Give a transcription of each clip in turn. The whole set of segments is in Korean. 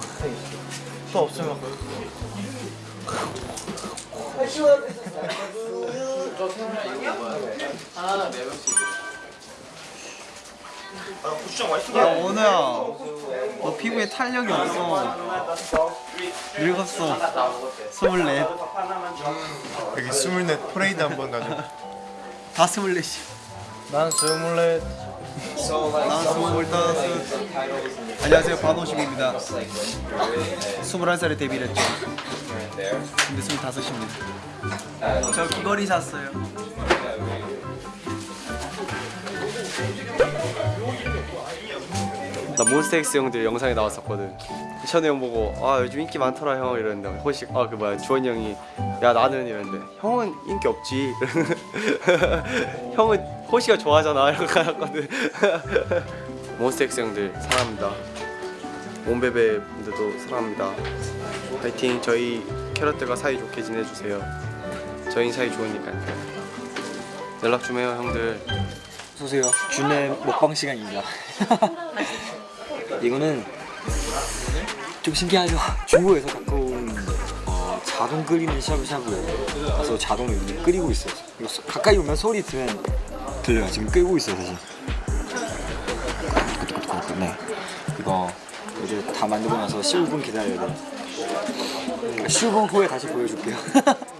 또, 또 없으면 야 원우야. 너 피부에 탄력이 없어. 늙었어. 스물넷. 여기 스물넷 프레이드 한 번 가자. 다 스물넷이 난 스물넷 난 스물다섯 안녕하세요 반호식입니다. 스물한 살에 데뷔를 했죠. 근데 스물다섯입니다. 저 귀걸이 샀어요 나 몬스타엑스 형들 영상에 나왔었거든. 션우 형 보고 아 요즘 인기 많더라 형. 이랬는데 호식 아 그 뭐야 주원이 형이 야 나는 이랬는데 형은 인기 없지. 형은 호시가 좋아하잖아. 이러고 가놨거든. 몬스타엑스 형들 사랑합니다. 몬베베 분들도 사랑합니다. 파이팅. 저희 캐럿들과 사이좋게 지내주세요. 저희 사이 좋으니까요 연락 좀 해요 형들. 어서오세요 준의 먹방 시간입니다 이거는 좀 신기하죠. 중국에서 가까운 어, 자동 끓이는 샤브샤브에 가서 자동으로 이렇게 끓이고 있어요. 가까이 오면 소리 들으면 들려요. 지금 끓고 있어요 사실. 네. 이거 이제 다 만들고 나서 15분 기다려야 돼요. 15분 후에 다시 보여줄게요.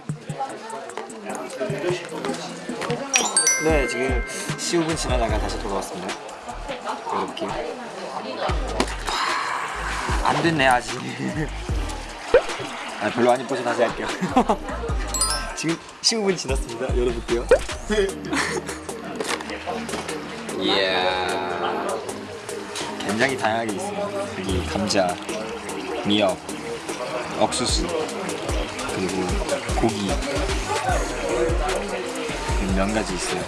네 지금 15분 지나다가 다시 돌아왔습니다. 열어볼게요 안 됐네 아직. 아, 별로 안 이뻐서 다시 할게요. 지금 15분 지났습니다 열어볼게요. 굉장히 다양하게 있어요 여기 감자 미역 옥수수 그리고 고기. 면 가지 있어요.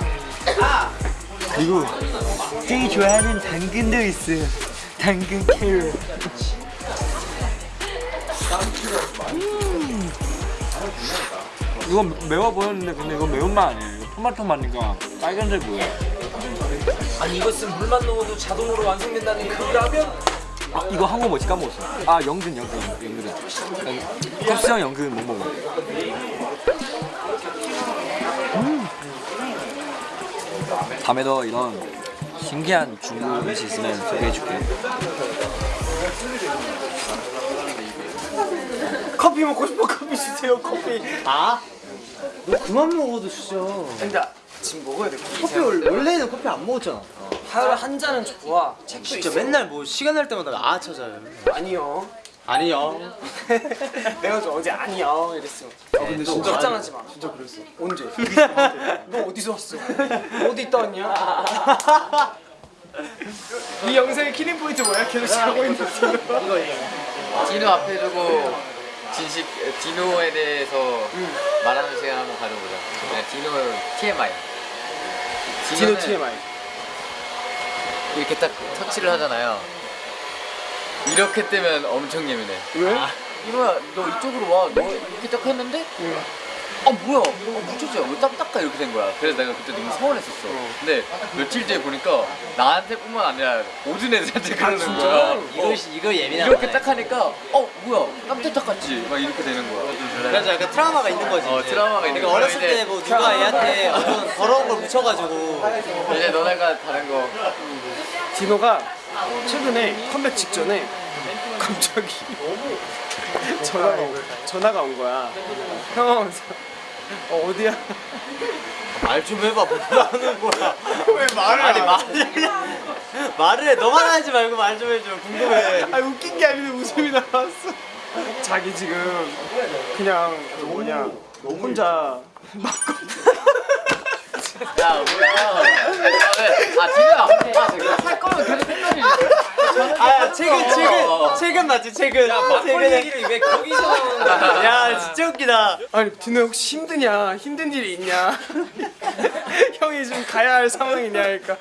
그리고 제일 좋아하는 당근도 있어요. 당근 캐럿 음. 이거 매워 보였는데 근데 이거 매운맛 아니에요? 이거 토마토 맛이니까 빨간색 보여요? 아니 이것은 물만 넣어도 자동으로 완성된다는 그 라면 아, 이거 한국 뭐지? 까먹었어. 아 영근 영근 영근은 컵스형 영근 못 먹어. 음. 다음에도 이런 신기한 중국 음식 있으면 소개해줄게 커피 먹고 싶어 커피 주세요 커피. 아? 너 그만 먹어도 진짜. 근데 지금 먹어야 돼 커피. 원래, 원래는 커피 안 먹었잖아. 하루에 한 잔은 좋아. 책도 진짜 있어. 맨날 뭐 시간 날 때마다 아 찾아요. 아니요. 아니요. 내가 저 어제 아니요 이랬어. 아 근데 너 걱정하지 마. 진짜 그랬어. 언제? 너 어디서 왔어? 어디 있다 왔냐? 이 영상의 killing point 뭐야? 계속 자고 있는 이거 디노 앞에 두고 진식 디노에 대해서 말하는 시간 한번 가져보자. 네, 디노 TMI. 디노 TMI 이렇게 딱 터치를 하잖아요. 이렇게 뜨면 엄청 예민해. 왜? 아, 이거야, 너 이쪽으로 와. 너 이렇게 딱 했는데, 아 뭐야? 어, 묻혔어요. 왜딱 닦아 이렇게 된 거야. 그래서 내가 그때 너무 서운했었어. 근데 며칠 뒤에 보니까 나한테뿐만 아니라 모든 애들한테 그러는 거야. 이거 이거 예민한 이렇게 딱 하니까 어 뭐야 깜짝 닦았지 막 이렇게 되는 거야 그래서 약간 트라우마가 있는 거지 어 트라우마가 있는 그러니까 거야 어렸을 때 뭐 누가 애한테 어떤 더러운 걸 묻혀가지고 이제 너네가 다른 거 디노가 최근에 컴백 직전에 갑자기 전화가 온, 전화가 온 거야 형 어, 어디야? 말 좀 해봐. 뭐 하는 거야? 왜 말을 아니 말을 말을 해. 너만 하지 말고 말 좀 해줘. 궁금해. 아 웃긴 게 아닌데 웃음이 나왔어. 자기 지금 그냥 그 뭐냐 혼자 야 뭐야 아아 저기 할 거면 계속 했더니 아 최근 최근 최근 맞지 최근. 야 막걸리 얘기를 왜 거기서 나오는? 야 진짜 웃기다. 아니 디노 혹시 힘드냐? 힘든 일이 있냐? 형이 좀 가야 할 상황이냐? 그러니까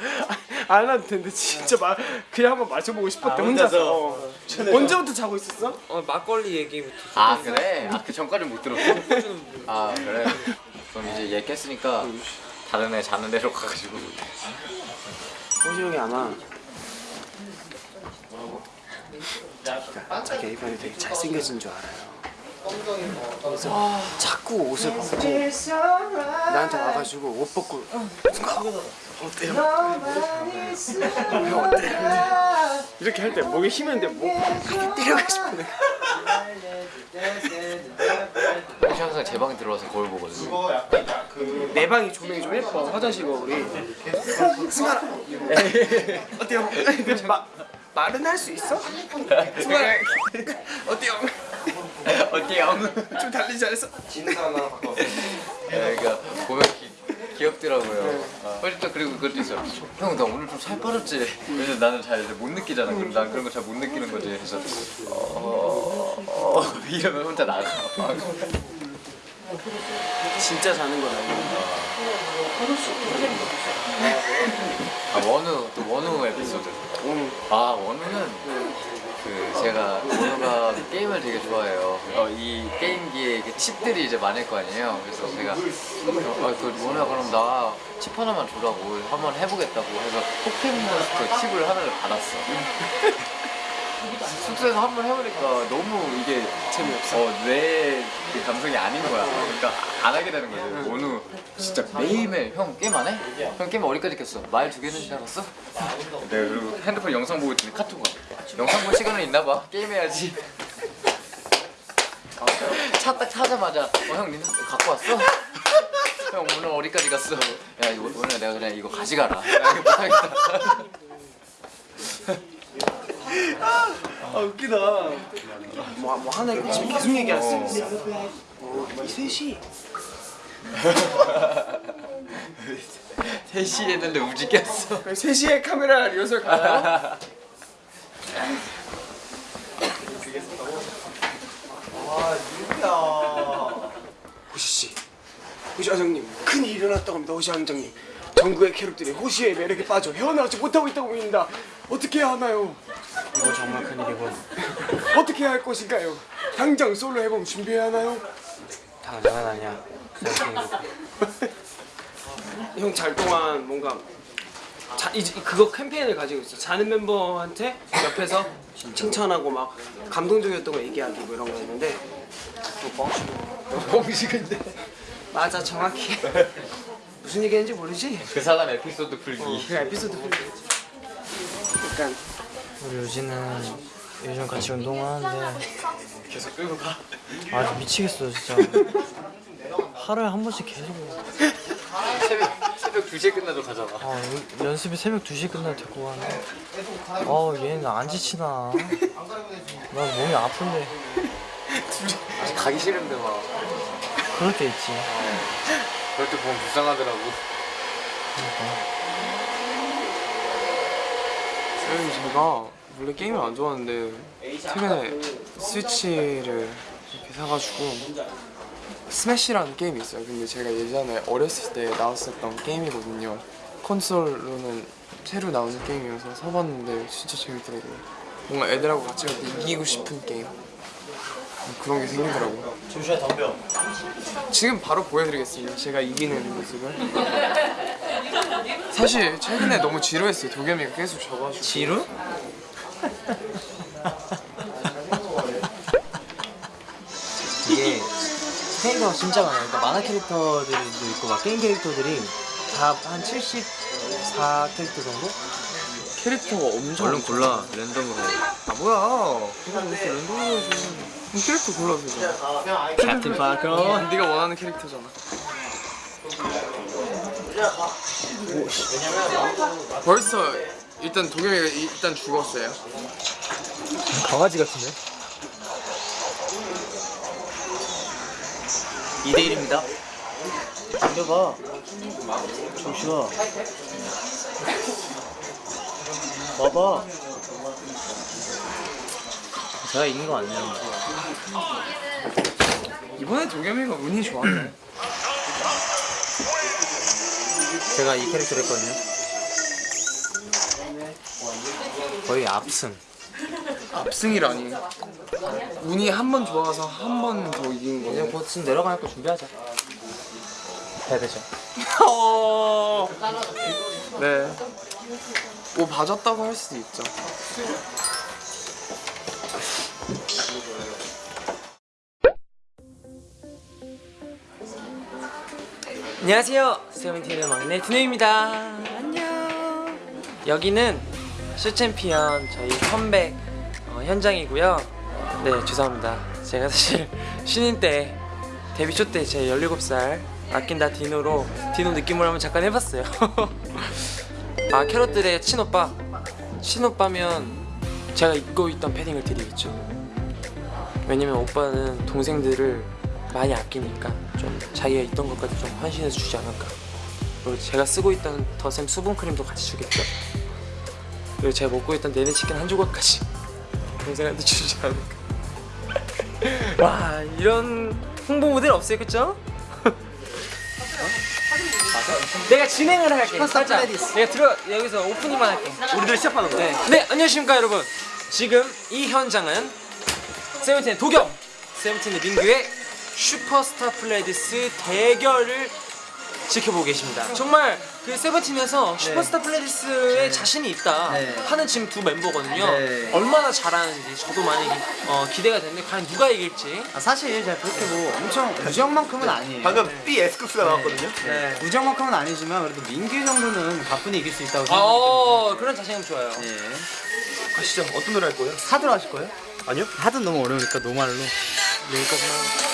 안 해도 된대 진짜 마, 그냥 한번 마셔보고 싶었대 혼자서. 어. 언제부터 자고 있었어? 어, 막걸리 얘기부터. 아 그래? 아 그 전까지 못 들었어. 아 그래. 그럼 이제 얘 깼으니까 다른 애 자는 데로 가가지고. 호시 형이 자기 애변이 되게 잘생겨진 줄 알아요. 그래서 자꾸 옷을 벗고 나한테 와가지고 옷 벗고 어때요? 형 어때요? 이렇게 할 때 목에 힘이 있는데 목 싶어 내가. 혹시 항상 제 방에 들어와서 거울 보거든요. 내 방이 조명이 좀 예뻐 화장실 거울이 승관아 어때요? 마, 말은 할 수 있어? 승관아 어때요? 어때요? 좀 달리지 잘했어? 네, 그러니까 보면 기, 귀엽더라고요. 훨씬 또 그리고 그것도 있어. 형, 나 오늘 좀 살 빠졌지. 왜냐면 나는 잘 못 느끼잖아. 그럼 난 그런 거 잘 못 느끼는 거지. 그래서 어, 어 이러면 혼자 나가. 진짜 자는 건 아니야 아 원우 또 원우 에피소드. 아 원우는 그 제가 원우가 게임을 되게 좋아해요. 어, 이 게임기에 이렇게 칩들이 이제 많을 거 아니에요. 그래서 제가 어, 그 원우야 그럼 나 칩 하나만 주라고 한번 해보겠다고 해서 포켓몬스터 칩을 하나를 받았어. 숙소에서 한 번 해보니까 너무 이게 재미없어. 어, 내 그 감성이 아닌 거야. 그러니까 안 하게 되는 거지. 원우 진짜 매일매일 형 게임 안 해? 형 게임 어디까지 켰어? 마일 두 개는 지나갔어? 내가 그리고 핸드폰 영상 보고 있더니 카톡 와. 영상 볼 시간은 있나 봐. 게임해야지. 차 딱 타자마자 어 형 니네 갖고 왔어? 형 오늘 어디까지 갔어? 야 이거 오늘 내가 그냥 이거 가져가라. 야 이거 못하겠다. 아 웃기다. 뭐, 뭐 하나 지금 계속 얘기할 수 있어. 어, 이 셋이. 3시 했는데 깼어. 3시에 카메라 리허설 가요? 호시씨. 호시 회장님 큰일이 일어났다고 합니다 호시 회장님. 전국의 캐럿들이 호시의 매력에 빠져 헤어나오지 못하고 있다고 보입니다. 어떻게 해야 하나요? 이거 정말 큰일이고 어떻게 할 것인가요? 당장 솔로 앨범 준비해야 하나요? 당장은 아니야. 형 잘 동안 뭔가 자, 이제 그거 캠페인을 가지고 있어. 자는 멤버한테 옆에서 칭찬하고 막 감동적이었던 거 얘기하기 뭐 이런 거또 뻥치고 뻥치근데 맞아 정확히 무슨 얘기했는지 모르지? 그 사람 에피소드 풀기. 그 에피소드 약간 우리 유진은 요즘 같이 운동을 하는데 계속 끌고 가. 아 미치겠어 진짜. 하루에 한 번씩 계속. 새벽 새벽 2시에 끝나도 가잖아. 아 연- 연습이 새벽 2시에 끝나 데리고 가는데. 아 얘는 안 지치나. 난 몸이 아픈데. 아직 가기 싫은데 막. 그럴 때 있지. 그럴 때 보면 불쌍하더라고. 음, 제가 원래 게임을 안 좋아하는데 최근에 스위치를 이렇게 사가지고 스매시라는 게임이 있어요. 근데 제가 예전에 어렸을 때 나왔었던 게임이거든요. 콘솔로는 새로 나오는 게임이어서 사봤는데 진짜 재밌더라고요. 뭔가 애들하고 같이 이기고 싶은 게임 그런 게 생기더라고요. 조슈아 덤벼. 지금 바로 보여드리겠습니다. 제가 이기는 모습을. 사실 최근에 너무 지루했어요. 도겸이가 계속 져가지고. 지루? 이게 캐릭터가 진짜 많아요. 그러니까 만화 캐릭터들도 있고 막 게임 캐릭터들이 다 한 74 캐릭터 정도? 캐릭터가 엄청 얼른 골라 랜덤으로. 아 뭐야 이거 무슨 랜덤으로 그럼 캐릭터 골라서 캡틴 파커. 네가 원하는 캐릭터잖아 벌써 일단 도겸이가 일단 죽었어요 강아지 같은데? 2대1입니다. 돌려봐. 조슈아. 봐봐. 제가 이긴 거 같네요. 이번에 도겸이가 운이 좋았네. 제가 이 캐릭터를 했거든요. 거의 압승. 압승이라니. 운이 한 번 좋아서 한 번 더 이긴 이제 거네. 곧 지금 거 준비하자. 해야 되죠. 어. 네. 뭐 봐줬다고 할 수도 있죠. 안녕하세요. 세븐틴의 막내 디노입니다. 안녕. 여기는 쇼챔피언 저희 컴백 어, 현장이고요. 네, 죄송합니다. 제가 사실 신인 때 데뷔 초 때 제 17살 아낀다 디노로 디노 느낌으로 한번 잠깐 해봤어요. 아 캐럿들의 친오빠 친오빠면 제가 입고 있던 패딩을 드리겠죠. 왜냐면 오빠는 동생들을 많이 아끼니까 좀 자기가 있던 것까지 좀 헌신해서 주지 않을까 그리고 제가 쓰고 있던 더샘 수분크림도 같이 주겠죠 그리고 제가 먹고 있던 내내 치킨 한 조각까지 동생한테 주지 않을까 와 이런 홍보 모델 없어요 그쵸? 내가 진행을 할게 살짝 내가 들어 여기서 오프닝만 할게 우리들 시작하는 거야. 네. 네, 안녕하십니까 여러분. 지금 이 현장은 세븐틴의 도겸, 세븐틴의 민규의 슈퍼스타 플레디스 대결을 지켜보고 계십니다. 정말 그 세븐틴에서 슈퍼스타 플레디스에 자신이 있다 네. 하는 지금 두 멤버거든요. 네. 얼마나 잘하는지 저도 많이 어, 기대가 되는데 과연 누가 이길지. 아, 사실 제가 그렇게 뭐 엄청 우정만큼은 아니에요. 방금 B S급수가 나왔거든요. 네. 우정만큼은 아니지만 그래도 민규 정도는 가뿐히 이길 수 있다고 생각합니다. 어, 그런 자신감 좋아요. 예. 가시죠. 어떤 노래 할 거예요? 하드로 하실 거예요? 아니요. 하드는 너무 어려우니까 노말로. 여기까지만.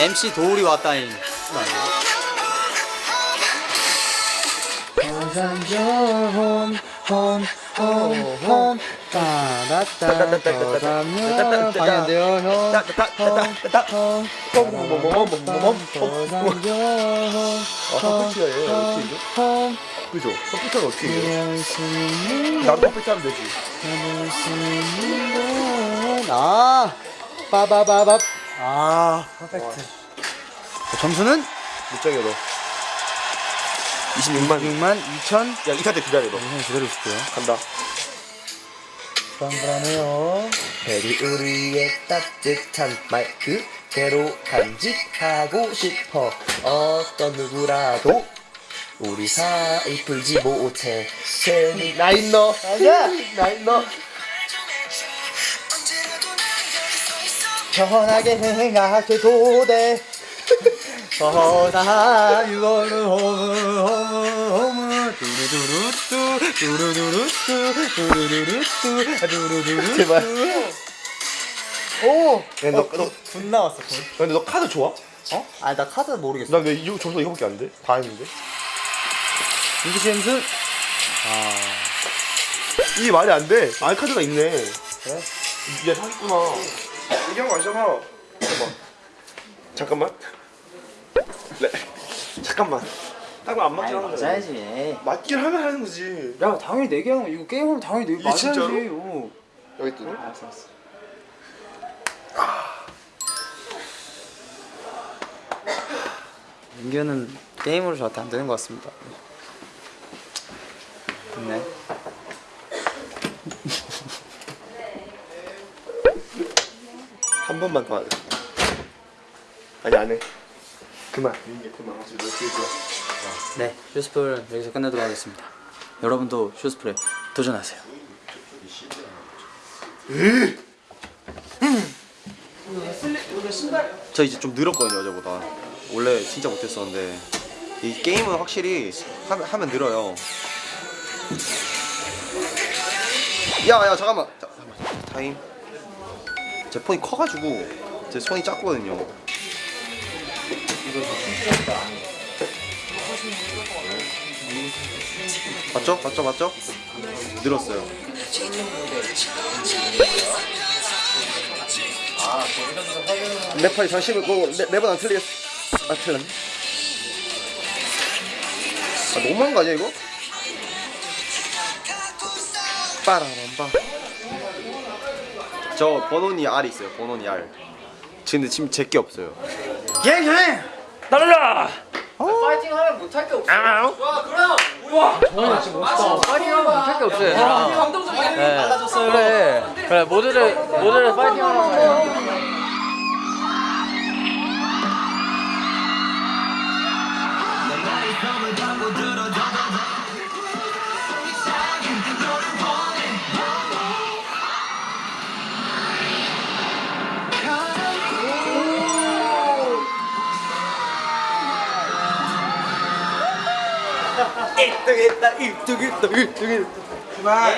MC 도울이 왔다잉. 방이 안 돼요, 형. 퍼플티가 얘 어떻게 이겨? 그죠? 퍼플티가 어떻게 이겨? 나도 퍼플티 하면 되지. 아, 빠바바밥. 아, 퍼펙트. 점수는 못 정해 너. 26만. 6만 2천. 야때 기다려 너. 형 기다려 줄게요. 간다. 불안불안해요. 베리 우리의 따뜻한 말 그대로 간직하고 싶어 어떤 누구라도 우리 사이 풀지 못해 세니 나인 너 아니야 나인 너 편하게 생각해도 돼 이거는 홈은 홈은 홈은 두루두루뚜 두루두루뚜 두루두루뚜 두루두루뚜 제발. 오! 야, 너, 너, 분 나왔어 분. 근데 너 카드 좋아? 어? 아니 나 카드 모르겠어 난왜 이거 줘서 이거밖에 안 돼? 다 했는데. 씨 점수 이게 말이 안 돼. 알 카드가 있네. 그래? 얘 사기구나. 이경 마셔봐. 잠깐만. 잠깐만. 네. 잠깐만. 딱안 맞긴 하는데. 맞아야지 맞긴 하면 하는 거지. 야 당연히 내게 하는 이거 게임하면 당연히 내게 이 진짜로? 맞아야지 어. 여기 뜨네. 알았어 알았어 민규는 게임으로 저한테 안 되는 것 같습니다 네 번만 더 하자. 아니 안 해. 그만. 이게 그만. 되게 좋아. 네, 슈스풀 여기서 끝내도록 하겠습니다. 여러분도 슈스풀에 도전하세요. 저 이제 좀 늘었거든요 어제보다 원래 진짜 못했었는데 이 게임은 확실히 하면, 하면 늘어요 야야 잠깐만 자, 잠깐만 타임 제 폰이 커가지고 제 손이 작거든요 맞죠? 맞죠? 맞죠? 늘었어요 내 팔이 장식을 네, 매번 안 틀리겠어 아 틀렸네 아 너무한 거 아니야 이거? 빠라밤빠 자 저 번호니 R 있어요. 번호니 R. 근데 지금 제게 없어요. 파이팅 하면 못할 게 없어. 와 그럼 우와. 정말 진짜 멋있다. 파이팅 하면 못할 게 없어요. 감동적이네. 달라졌어요. 그래. 그래 모두를 모두를 파이팅 하 라고.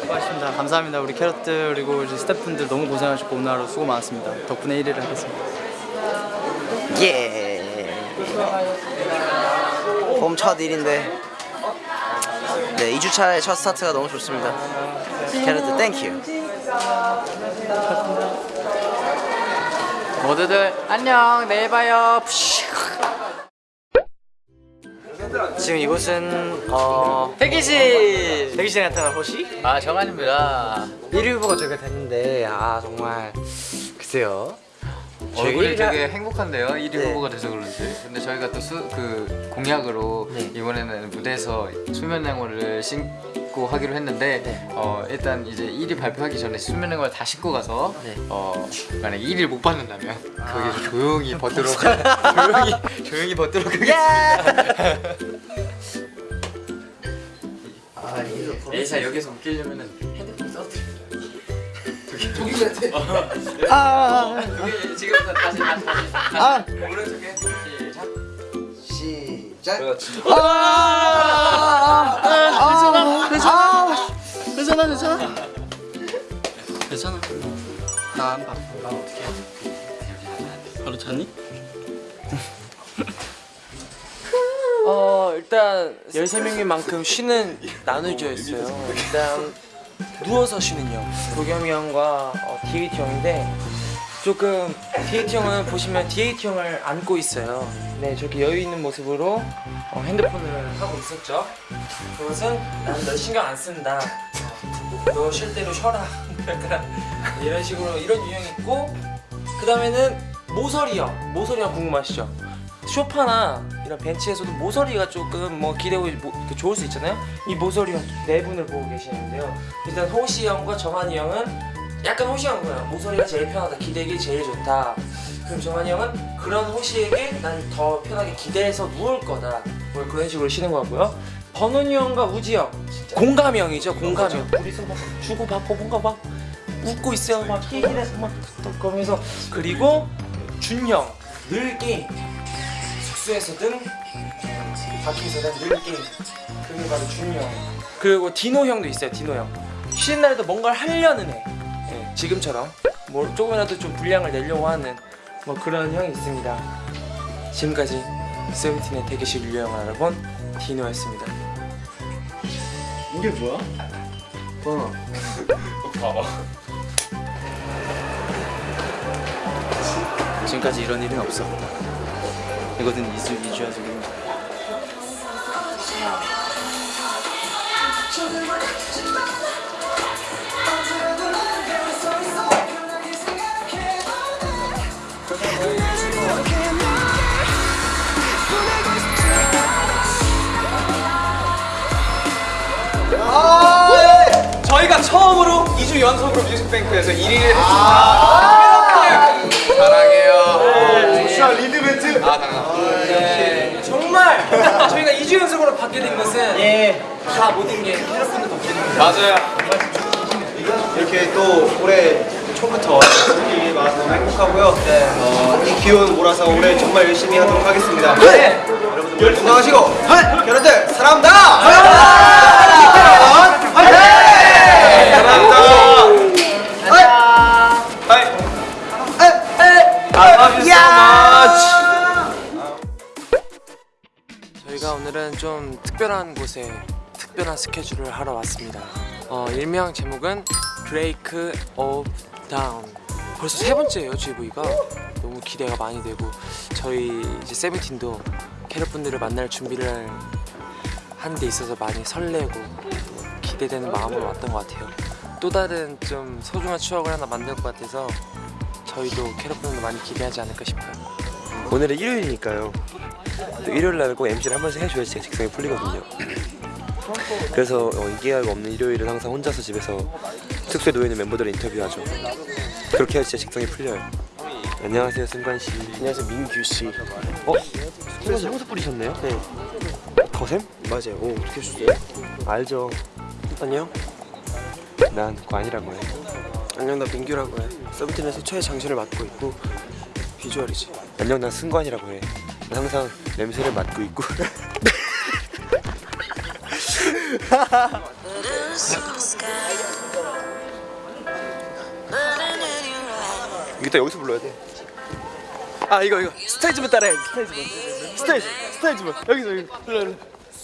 수고하셨습니다. 감사합니다. 우리 캐럿들 그리고 우리 스태프분들 너무 고생하셨고 오늘 하루 수고 많았습니다. 덕분에 1위를 하겠습니다. 예. 봄 첫 일인데 네 2주차의 첫 스타트가 너무 좋습니다. 캐럿들 thank you. 모두들 안녕 내일 봐요. 지금 이곳은 어 대기실 대기실에 나타난 호시 아 정한입니다. 1위 후보가 저희가 됐는데 아 정말 글쎄요 얼굴이 저희가- 되게 행복한데요. 1위 네. 후보가 돼서 그런지. 근데 저희가 또그 공약으로 네. 이번에는 무대에서 수면 양호를 신 고 하기로 했는데 네. 어 일단 이제 1위 발표하기 전에 수면 양호를 다 신고 가서 네. 어 만약 1위를 못 받는다면 거기서 조용히 벗도록 조용히 조용히 벗도록 하겠습니다. 에이사 여기서 웃기려면은 핸드폰 써드려. 저기 같아. 아, 저기 지금부터 다시 다시 다시. 아, 오른쪽에 시작. 시작. 괜찮아 괜찮아. 괜찮아. 나안 봐. 나 어떻게 해? 바로 잤니? 어 일단 13명인 만큼 쉬는 나눠져 있어요 일단 누워서 쉬는 형 도겸이 형과 어, DAT 형인데 조금 DAT 형은 보시면 DAT 형을 안고 있어요 네 저렇게 여유 있는 모습으로 어, 핸드폰을 하고 있었죠 그것은 난너 신경 안 쓴다 너 쉴 대로 쉬어라 약간 이런 식으로 이런 유형이 있고 그 다음에는 모서리 형 모서리 형 궁금하시죠? 쇼파나 이런 벤치에서도 모서리가 조금 뭐 기대고 뭐, 이렇게 좋을 수 있잖아요. 이 모서리 형네 분을 보고 계시는데요. 일단 호시 형과 정한이 형은 약간 호시 형은 거예요. 모서리가 제일 편하다, 기대기 제일 좋다. 그럼 정한이 형은 그런 호시에게 난 더 편하게 기대해서 누울 거다. 뭐 그런 식으로 쉬는 것 같고요. 번훈이 형과 우지 형 공감 형이죠, 공감 형. 둘이서 막 주고 받고 뭔가 막 웃고 있어요. 막 얘기해서 막 덕덕거면서 그리고 준형 늘 게임. 숙소에서든 밖에서든 늘 게임 그게 바로 준이 형 그리고 디노 형도 있어요 디노 형 쉬는 날에도 뭔가를 하려는 애 예, 지금처럼 뭐 조금이라도 좀 분량을 내려고 하는 뭐 그런 형이 있습니다 지금까지 세븐틴의 대기실 유형을 알아본 디노였습니다 이게 뭐야? 지금까지 이런 일은 없었다. 이것은 이주 이주야 지금. 처음으로 2주 연속으로 뮤직뱅크에서 1위를 했습니다. 사랑해요. 자 리드 멘트. 아, 당연. 정말 저희가 2주 연속으로 받게 된 것은 다 모든 게 캐럿분들 덕분입니다. 맞아요. 이렇게 또 올해 초부터 와서 너무 행복하고요. 어, 이 기운 몰아서 올해 정말 열심히 하도록 하겠습니다. 네. 여러분들 건강하시고 여러분들 사랑합니다. 저희가 오늘은 좀 특별한 곳에 특별한 스케줄을 하러 왔습니다. 어, 일명 제목은 Break of Down. 벌써 세 번째예요 GV가 너무 기대가 많이 되고 저희 이제 세븐틴도 캐럿분들을 만날 준비를 하는 데 있어서 많이 설레고 기대되는 마음으로 왔던 것 같아요. 또또 다른 좀 소중한 추억을 하나 만들 것 같아서 저희도 캐럿분들 많이 기대하지 않을까 싶어요. 오늘은 일요일이니까요. 또 일요일 날은 꼭 MC를 한 번씩 해줘야지 제 직성이 풀리거든요. 그래서 어, 인기가가 없는 일요일은 항상 혼자서 집에서 숙소에 놓여 있는 멤버들을 인터뷰하죠. 그렇게 해야 진짜 직성이 풀려요. 안녕하세요 승관 씨. 안녕하세요 민규 씨. 어? 승관 씨 향수 뿌리셨네요? 네. 거샘? 맞아요. 오 어떻게 하셨어요? 알죠. 안녕. 난 관이라고 해. 안녕 나 민규라고 해. 세븐틴에서 최애 장신을 맡고 있고 비주얼이지. 안녕 난 승관이라고 해. 난 항상 냄새를 맡고 있고. 이따 여기서 불러야 돼. 아 이거 이거 스테이지만 따라해. 스테이지만. 스테이지 스테이지만 여기서 여기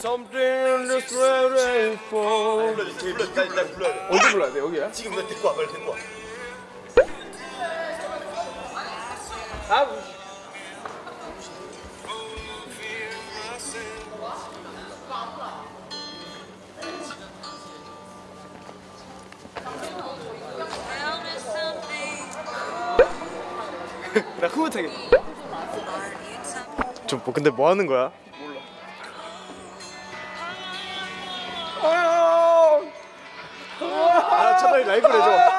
불러 불러. Something that's ready for. 언제 불러야 돼 여기야? 지금 나 데리고 와 빨리 데리고 와. 나 흐뭇하게. 좀 뭐, 근데 뭐 하는 거야? 차라리 라이브를 해줘.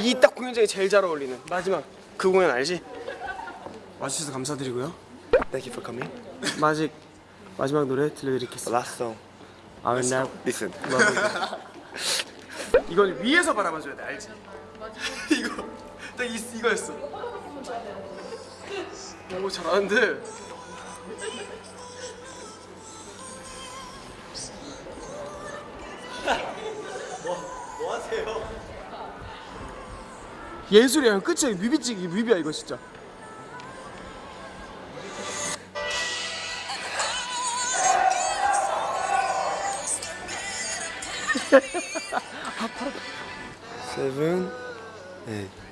이 딱 공연장에 제일 잘 어울리는 마지막 그 공연 알지? 와주셔서 감사드리고요. Thank you for coming. 마직 마지막 노래 들려드리겠습니다. Last song. I will now listen. 이걸 위에서 바라봐줘야 돼, 알지? 이거 딱 이, 이거였어. 오 잘하는데. 예술이야 끝이야. 뮤비찍 뮤비야 이거 진짜. 세븐 에잇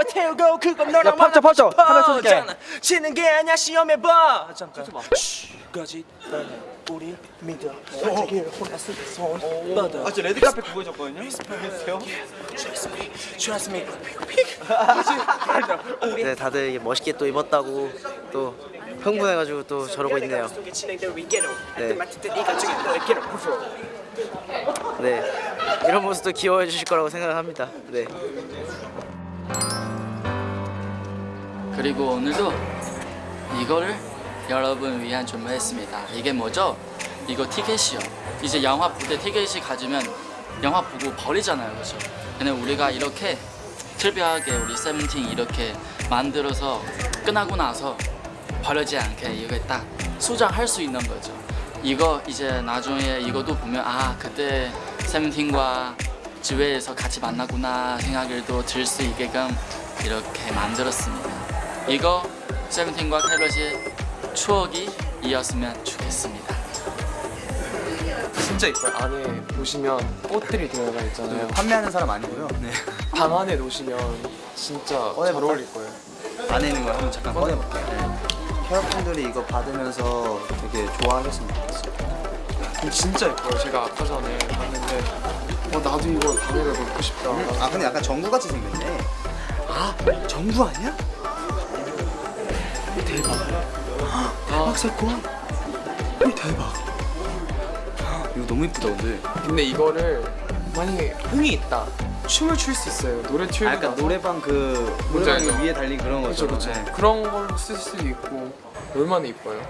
싸우고 태우고 그건 너랑 팝죠, 팝죠. 하나 쳐줄게. 지는 게 아니야 시험해 봐. 잠깐. 거짓 우리 믿어. 솔직히 혼났을 때손 뻗어. 아, 저 레드카페 그거 해줬거든요? Trust me Trust me. 네, 다들 멋있게 또 입었다고 또 흥분해가지고 또 저러고 있네요. 네. 네, 이런 모습도 귀여워해 주실 거라고 생각합니다. 네. 그리고 오늘도 이거를 여러분 위한 준비했습니다. 이게 뭐죠? 이거 티켓이요. 이제 영화 볼때 티켓이 가지면 영화 보고 버리잖아요, 그렇죠? 근데 우리가 이렇게 특별하게 우리 세븐틴 이렇게 만들어서 끝나고 나서 버리지 않게 이거 딱 소장할 수 있는 거죠. 이거 이제 나중에 이것도 보면 아 그때 세븐틴과 지회에서 같이 만나구나 생각을 또 들 수 있게끔 이렇게 만들었습니다. 이거 세븐틴과 캐럿의 추억이 이었으면 좋겠습니다. 진짜 이뻐요 안에 보시면 꽃들이 들어가 있잖아요 판매하는 사람 아니고요. 네. 방 안에 놓으시면 진짜 잘 어울릴 거예요 안에 있는 거 한번 잠깐 꺼내볼게요. 네. 캐럿분들이 이거 받으면서 되게 좋아하셨으면 좋겠어요. 진짜 예뻐요 제가 아까 전에 봤는데 어 나도 이거 방에다 놓고 싶다 아 근데 약간 전구같이 생겼네. 아 전구 아니야? 대박. 대박 사건. 대박. 이거 너무 이쁘다 근데. 근데 이거를 만약에 흥이 있다 춤을 출 수 있어요 노래 아 틀고 약간 나서 노래방 그 노래방 알죠? 위에 달린 그런 거죠. 그렇죠 그렇죠 네. 그런 걸로 쓸 수도 있고 얼마나 이뻐요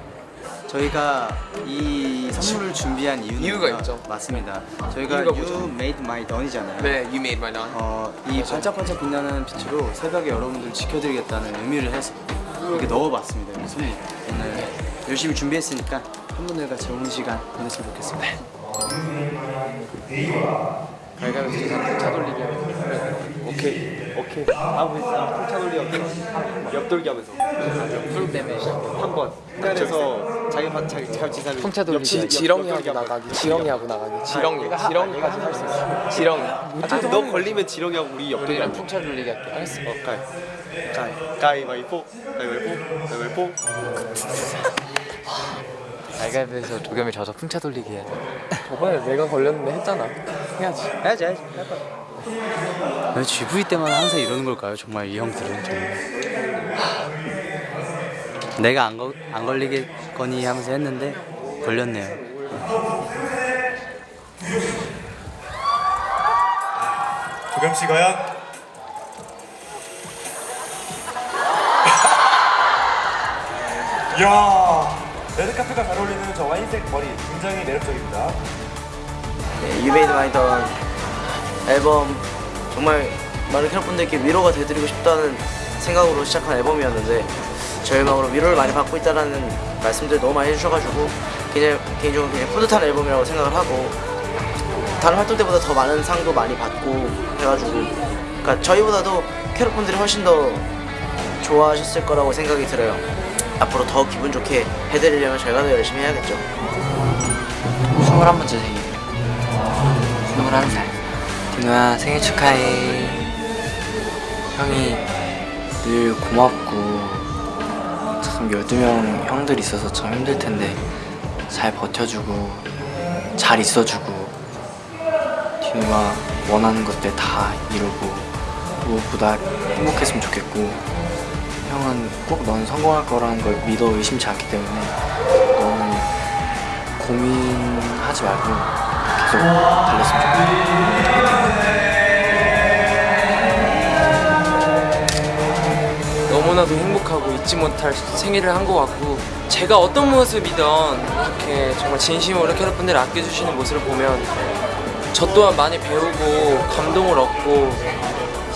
저희가 이 선물을 준비한 이유는 이유가 있죠. 맞습니다. 저희가 You? Made My Dawn이잖아요. 네 You made my dawn 어, 이 반짝반짝 빛나는 빛으로 새벽에 여러분들 지켜드리겠다는 의미를 해서 이렇게 넣어봤습니다. 이 선물. 오늘 열심히 준비했으니까 팬분들과 좋은 시간 보냈으면 좋겠습니다. 발가락 차, 차 돌리기 하면 오케이 오케이. 다음 회차 돌리 옆돌기 하면서. 풀 때문에 한번. 흑단에서 자기 파 자기 자기 지사를 풍차 돌리기 지렁이하고 나가기 지렁이하고 나가기. 지렁이. 지렁이까지 할수 있어. 지렁이. 너 걸리면 지렁이하고 우리 옆돌이 우리는 풍차 돌리기 할게. 알았어. 어, 가위 가위 가위바위보 가위바위보 가위바위보 알갈비에서 도겸이 져서 풍차 돌리기 해야 돼 저번에 내가 걸렸는데 했잖아 해야지 해야지 해야지 왜 GV 때만 항상 이러는 걸까요? 정말 이 형들은 정말. 하, 내가 안, 거, 안 걸리겠거니 하면서 했는데 걸렸네요. 도겸 씨 과연? 야 레드카페가 잘 어울리는 저 와인색 머리 굉장히 매력적입니다. 네, My Dawn 앨범 정말 많은 캐럿분들께 위로가 되드리고 싶다는 생각으로 시작한 앨범이었는데 저희 음악으로 위로를 많이 받고 있다는 말씀들 너무 많이 해주셔가지고 그냥 개인적으로 그냥 뿌듯한 앨범이라고 생각을 하고 다른 활동 때보다 더 많은 상도 많이 받고 해가지고 그러니까 저희보다도 캐럿분들이 훨씬 더 좋아하셨을 거라고 생각이 들어요 앞으로 더 기분 좋게 해드리려면 저희가 더 열심히 해야겠죠. 21번째 생일 21살 디노야 생일 축하해. 형이 늘 고맙고 참 12명 형들 있어서 참 힘들 텐데 잘 버텨주고 잘 있어주고 디노가 원하는 것들 다 이루고 무엇보다 행복했으면 좋겠고 형은 꼭 넌 성공할 거라는 걸 믿어 의심치 않기 때문에 너는 고민하지 말고 계속 달렸으면 좋겠다. 너무나도 행복하고 잊지 못할 생일을 한 것 같고 제가 어떤 모습이든 이렇게 정말 진심으로 캐럿분들 아껴주시는 모습을 보면 저 또한 많이 배우고 감동을 얻고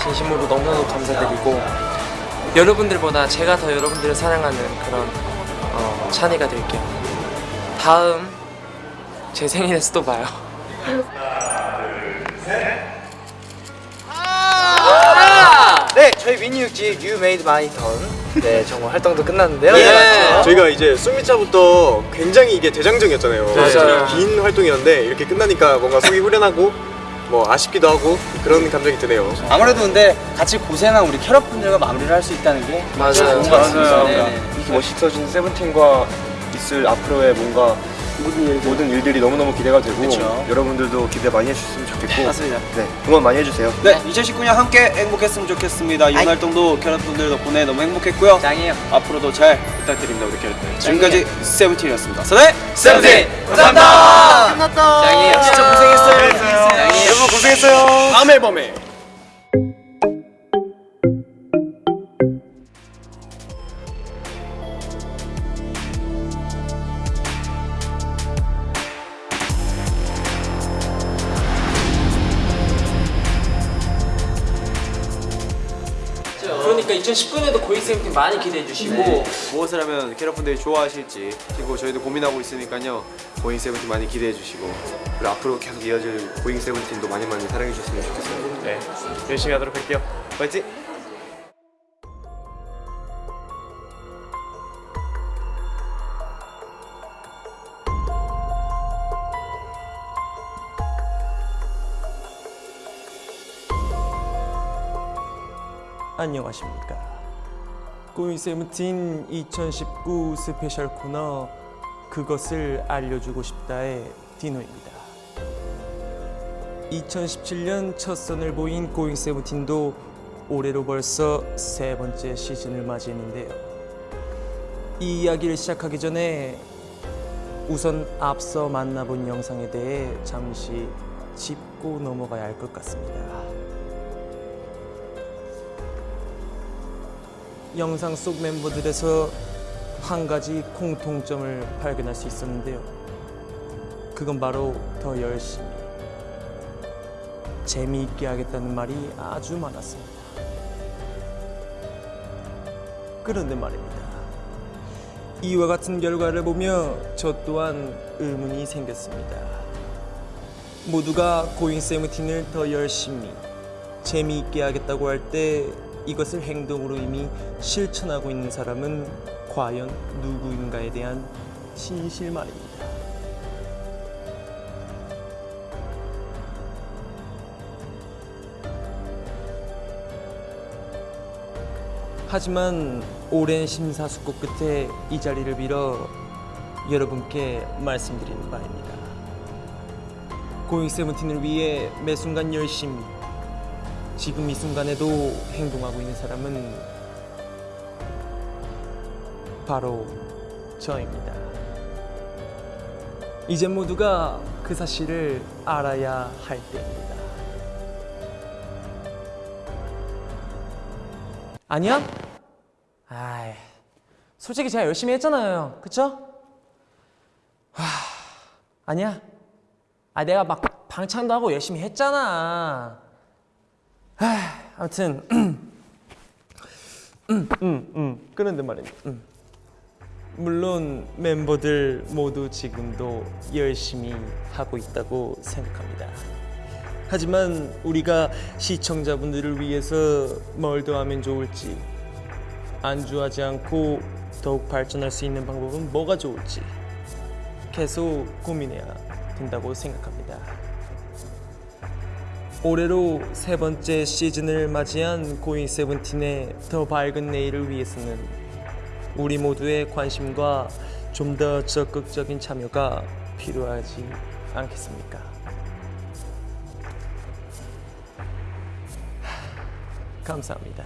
진심으로 너무나도 감사드리고 여러분들보다 제가 더 여러분들을 사랑하는 그런 어, 찬이가 될게요. 다음 제 생일에서 또 봐요. 네, 저희 미니 육지 You Made My Dawn 네, 정말 활동도 끝났는데요. 네. 저희가 이제 숨미차부터 굉장히 이게 대장정이었잖아요. 맞아요. 긴 활동이었는데 이렇게 끝나니까 뭔가 속이 후련하고 뭐 아쉽기도 하고 그런 감정이 드네요. 아무래도 근데 같이 고생한 우리 캐럿분들과 마무리를 할 수 있다는 게 맞아요. 좋은 것 같습니다. 네네. 이렇게 멋있어진 세븐틴과 있을 앞으로의 뭔가 모든 일들이 너무너무 기대가 되고 그쵸. 여러분들도 기대 많이 해주셨으면 좋겠고 맞습니다. 네, 응원 많이 해주세요. 네, 2019년 함께 행복했으면 좋겠습니다. 이번 활동도 캐럿분들 덕분에 너무 행복했고요. 짱이에요. 앞으로도 잘 부탁드립니다, 우리 캐럿들. 지금까지 세븐틴이었습니다. 서대 세븐틴! 감사합니다! 끝났다! 짱이에요. 진짜 고생했어요. 여러분 고생했어요. 다음 앨범에 많이 기대해 주시고 무엇을 하면 캐럿분들이 좋아하실지 그리고 저희도 고민하고 있으니까요. 고잉 세븐틴 많이 기대해 주시고 그리고 앞으로 계속 이어질 고잉 세븐틴도 많이 많이 사랑해 주셨으면 좋겠어요 네. 열심히 하도록 할게요. 파이팅! 안녕하십니까 고잉 세븐틴 2019 special 코너 그것을 알려주고 싶다의 디노입니다. 2017년 첫 선을 보인 고잉 세븐틴도 올해로 벌써 세 번째 시즌을 맞이했는데요. 이 이야기를 시작하기 전에 우선 앞서 만나본 영상에 대해 잠시 짚고 넘어가야 할 것 같습니다 영상 속 멤버들에서 한 가지 공통점을 발견할 수 있었는데요. 그건 바로 더 열심히 재미있게 하겠다는 말이 아주 많았습니다. 그런데 말입니다. 이와 같은 결과를 보며 저 또한 의문이 생겼습니다. 모두가 고잉 세븐틴을 더 열심히 재미있게 하겠다고 할때 이것을 행동으로 이미 실천하고 있는 사람은 과연 누구인가에 대한 진실 말입니다. 하지만 오랜 심사숙고 끝에 이 자리를 빌어 여러분께 말씀드리는 바입니다. 고잉 세븐틴을 위해 매 순간 열심히 지금 이 순간에도 행동하고 있는 사람은 바로 저입니다. 이제 모두가 그 사실을 알아야 할 때입니다. 아니야? 아이, 솔직히 제가 열심히 했잖아요. 그쵸? 하, 아니야. 아, 내가 막 방창도 하고 열심히 했잖아. 하, 아무튼, 음, 음, 음, 그런데 말이야. 음. 물론 멤버들 모두 지금도 열심히 하고 있다고 생각합니다. 하지만 우리가 시청자분들을 위해서 뭘 더 하면 좋을지 안주하지 않고 더욱 발전할 수 있는 방법은 뭐가 좋을지 계속 고민해야 된다고 생각합니다. 올해로 세 번째 시즌을 맞이한 고잉 세븐틴의 더 밝은 내일을 위해서는 우리 모두의 관심과 좀 더 적극적인 참여가 필요하지 않겠습니까? 감사합니다.